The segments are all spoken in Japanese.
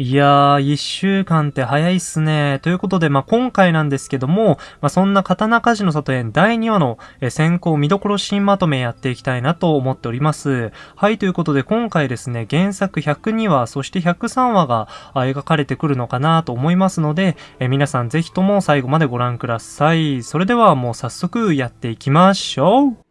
いやー、一週間って早いっすね。ということで、まあ、今回なんですけども、まあ、そんな刀鍛冶の里園第2話の、先行見どころシーンまとめやっていきたいなと思っております。はい、ということで今回ですね、原作102話、そして103話が描かれてくるのかなと思いますので、え皆さんぜひとも最後までご覧ください。それではもう早速やっていきましょう。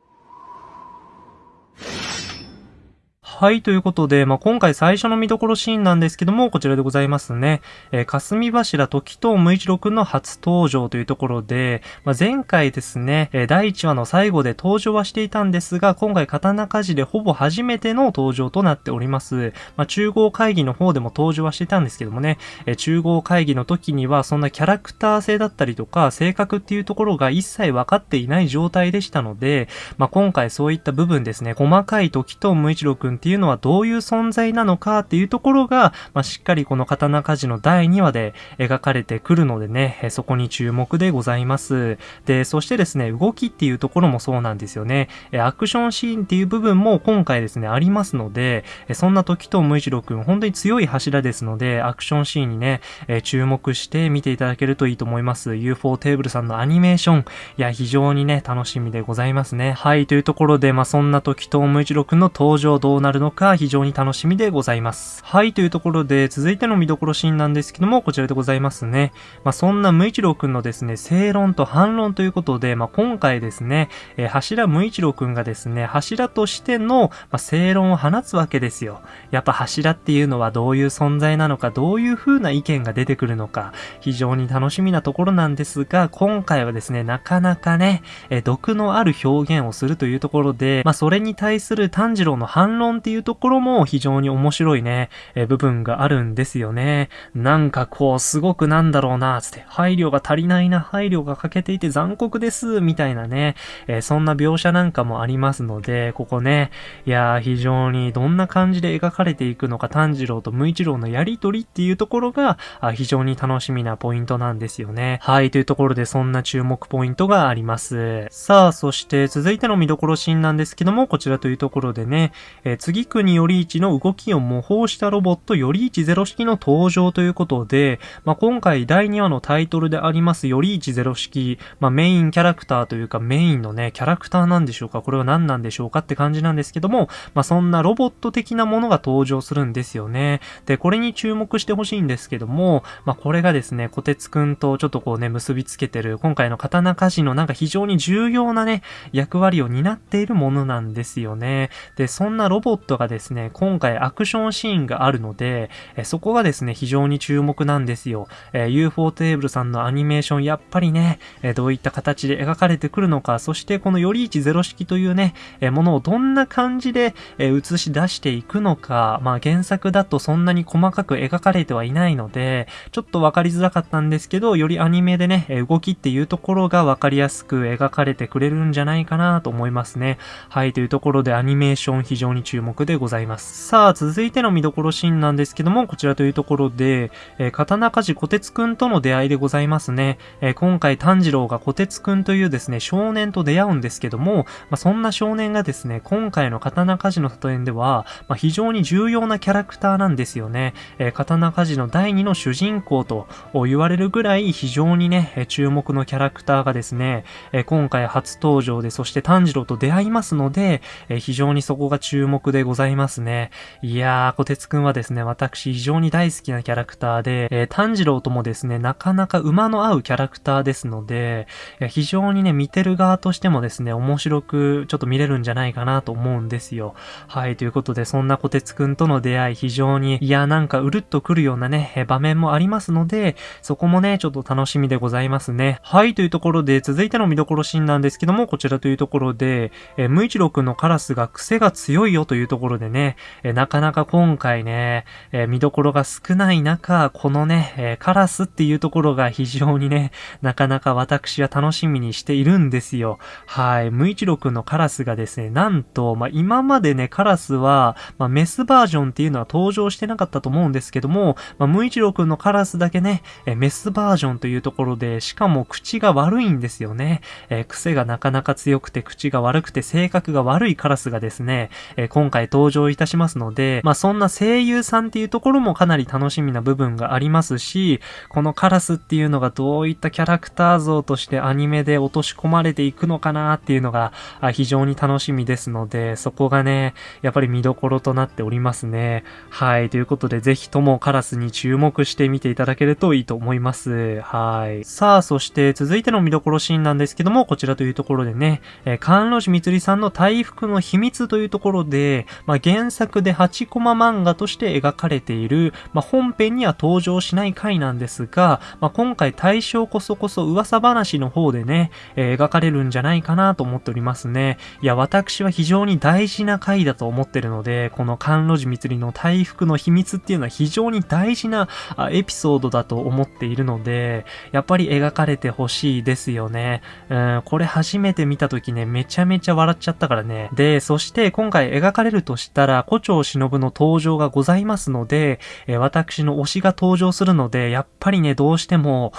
はい、ということで、まあ、今回最初の見どころシーンなんですけども、こちらでございますね。えー、霞柱時と無一郎くんの初登場というところで、まあ、前回ですね、えー、第1話の最後で登場はしていたんですが、今回刀鍛冶でほぼ初めての登場となっております。まあ、中合会議の方でも登場はしていたんですけどもね、えー、中合会議の時にはそんなキャラクター性だったりとか、性格っていうところが一切分かっていない状態でしたので、まあ、今回そういった部分ですね、細かい時と無一郎くんってっていうのはどういう存在なのかっていうところが、まあ、しっかりこの刀鍛冶の第2話で描かれてくるのでね、そこに注目でございます。で、そしてですね、動きっていうところもそうなんですよね。アクションシーンっていう部分も今回ですね、ありますので、そんな時と無一郎くん、本当に強い柱ですので、アクションシーンにね、注目して見ていただけるといいと思います。UFO テーブルさんのアニメーション、いや、非常にね、楽しみでございますね。はい、というところで、まあ、そんな時と無一郎くんの登場どうなるるのか非常に楽しみでございます。はい、というところで続いての見どころシーンなんですけども、こちらでございますね。まあ、そんな無一郎くんのですね、正論と反論ということで、まあ、今回ですね、えー、柱無一郎くんがですね、柱としての、まあ、正論を放つわけですよ。やっぱ柱っていうのはどういう存在なのか、どういう風な意見が出てくるのか、非常に楽しみなところなんですが、今回はですね、なかなかね、えー、毒のある表現をするというところで、まあ、それに対する炭治郎の反論っていうところも非常に面白いね、え部分があるんですよね。なんかこう、すごくなんだろうな、つって、配慮が足りないな、配慮が欠けていて残酷です、みたいなね、えそんな描写なんかもありますので、ここね、いやー、非常にどんな感じで描かれていくのか、炭治郎と無一郎のやりとりっていうところが、あ非常に楽しみなポイントなんですよね。はい、というところでそんな注目ポイントがあります。さあ、そして続いての見どころシーンなんですけども、こちらというところでね、えー、次国より一の動きを模倣したロボットより一ゼロ式の登場ということで、まあ、今回第2話のタイトルでありますより一ゼロ式、まあ、メインキャラクターというかメインのね、キャラクターなんでしょうかこれは何なんでしょうかって感じなんですけども、まあ、そんなロボット的なものが登場するんですよね。で、これに注目してほしいんですけども、まあ、これがですね、小鉄くんとちょっとこうね、結びつけてる、今回の刀鍛冶のなんか非常に重要なね、役割を担っているものなんですよね。で、そんなロボットがですね、今回アクションシーンがあるので、えそこがですね、非常に注目なんですよ。え UFO テーブルさんのアニメーション、やっぱりね、えどういった形で描かれてくるのか、そしてこのより一ゼロ式というね、えものをどんな感じで、え映し出していくのか、まあ原作だとそんなに細かく描かれてはいないので、ちょっとわかりづらかったんですけど、よりアニメでね、動きっていうところがわかりやすく描かれてくれるんじゃないかなと思いますね。はい、というところでアニメーション非常に注目でございます。さあ、続いての見どころシーンなんですけども、こちらというところで、えー、刀鍛冶小鉄くんとの出会いでございますね。えー、今回炭治郎が小鉄くんというですね、少年と出会うんですけども、まあ、そんな少年がですね、今回の刀鍛冶の里園では、まあ、非常に重要なキャラクターなんですよね。えー、刀鍛冶の第2の主人公と言われるぐらい非常にね、注目のキャラクターがですね、え今回初登場で、そして炭治郎と出会いますので、え非常にそこが注目ででございますね。いやー、小鉄くんはですね、私非常に大好きなキャラクターで、えー、炭治郎ともですね、なかなか馬の合うキャラクターですので、非常にね、見てる側としてもですね、面白くちょっと見れるんじゃないかなと思うんですよ。はい、ということで、そんな小鉄くんとの出会い、非常に、いや、なんかうるっとくるようなね、場面もありますので、そこもね、ちょっと楽しみでございますね。はい、というところで、続いての見どころシーンなんですけども、こちらというところで、えー、無一郎くんのカラスが癖が強いよというところでね、えー、なかなか今回ね、えー、見どころが少ない中、このね、えー、カラスっていうところが非常にね、なかなか私は楽しみにしているんですよ。はい。無一郎くんのカラスがですね、なんと、まあ、今までね、カラスは、まあ、メスバージョンっていうのは登場してなかったと思うんですけども、まあ、無一郎くんのカラスだけね、えー、メスバージョンというところで、しかも口が悪いんですよね。えー、癖がなかなか強くて口が悪くて性格が悪いカラスがですね、えー、今回回登場いたしますので、まあそんな声優さんっていうところもかなり楽しみな部分がありますし、このカラスっていうのがどういったキャラクター像としてアニメで落とし込まれていくのかなっていうのが非常に楽しみですので、そこがね、やっぱり見どころとなっておりますね。はい。ということで、ぜひともカラスに注目してみていただけるといいと思います。はい。さあ、そして続いての見どころシーンなんですけども、こちらというところでね、えー、関路寺みつりさんの大福の秘密というところで、まあ、原作で8コマ漫画として描かれている、まあ、本編には登場しない回なんですが、まあ、今回対象こそこそ噂話の方でね、えー、描かれるんじゃないかなと思っておりますね。いや、私は非常に大事な回だと思ってるので、この関路寺みつりの大福の秘密っていうのは非常に大事なエピソードだと思っているので、やっぱり描かれてほしいですよね。うん、これ初めて見た時ね、めちゃめちゃ笑っちゃったからね。で、そして今回描かれるとしたら、古町忍の登場がございますので、え私の推しが登場するので、やっぱりね、どうしても、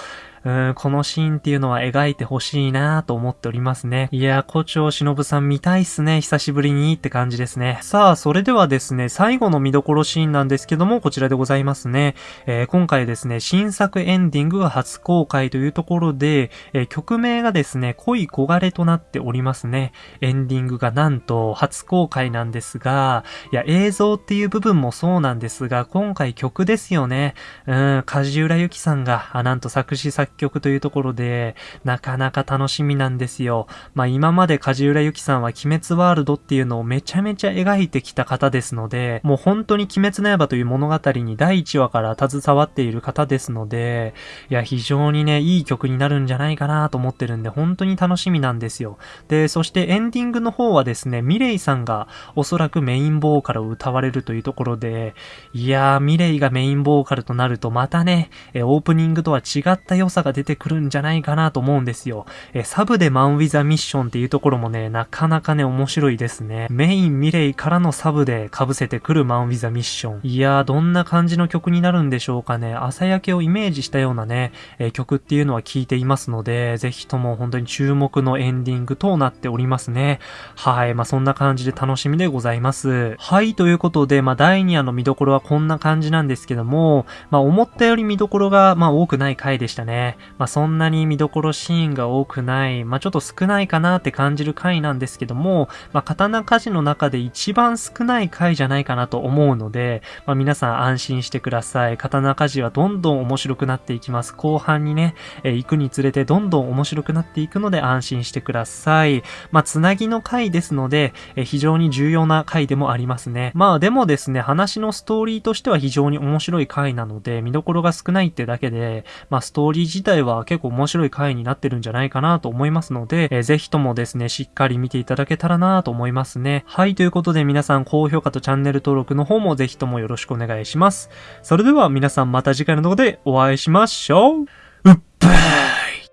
うん、このシーンっていうのは描いてほしいなと思っておりますね。いや、古町忍さん見たいっすね。久しぶりにって感じですね。さあ、それではですね、最後の見どころシーンなんですけども、こちらでございますね。えー、今回ですね、新作エンディングが初公開というところで、えー、曲名がですね、恋焦がれとなっておりますね。エンディングがなんと初公開なんですが、いや、映像っていう部分もそうなんですが、今回曲ですよね。うん、梶浦由紀さんが、あ、なんと作詞作曲というところで、なかなか楽しみなんですよ。まあ今まで梶浦由紀さんは鬼滅ワールドっていうのをめちゃめちゃ描いてきた方ですので、もう本当に鬼滅の刃という物語に第1話から携わっている方ですので、いや非常にね、いい曲になるんじゃないかなと思ってるんで、本当に楽しみなんですよ。で、そしてエンディングの方はですね、ミレイさんがおそらくメインボーカルを歌われるというところで、いやー、ミレイがメインボーカルとなるとまたね、オープニングとは違った良さが出てくるんじゃないかなと思うんですよ。えサブでマンウィザミッションっていうところもね、なかなかね、面白いですね。メインミレイからのサブで被せてくるマンウィザミッション。いやー、どんな感じの曲になるんでしょうかね。朝焼けをイメージしたようなね、え曲っていうのは聞いていますので、ぜひとも本当に注目のエンディングとなっておりますね。はい。まあ、そんな感じで楽しみでございます。はい。ということで、まあ、第2話の見どころはこんな感じなんですけども、まあ、思ったより見どころが、まあ、多くない回でしたね。まあ、そんなに見どころシーンが多くない、まあ、ちょっと少ないかなって感じる回なんですけども、まあ、刀鍛冶の中で一番少ない回じゃないかなと思うので、まあ、皆さん安心してください。刀鍛冶はどんどん面白くなっていきます。後半にね、えー、行くにつれてどんどん面白くなっていくので安心してください。まあ、つなぎの回ですので、えー、非常に重要な回でもありますね。まあ、でもですね、話のストーリーとしては非常に面白い回なので、見どころが少ないってだけで、まあ、ストーリー自自体は結構面白い回になってるんじゃないかなと思いますので、えー、ぜひともですね、しっかり見ていただけたらなと思いますね。はい、ということで皆さん高評価とチャンネル登録の方もぜひともよろしくお願いします。それでは皆さんまた次回の動画でお会いしましょう。うっばー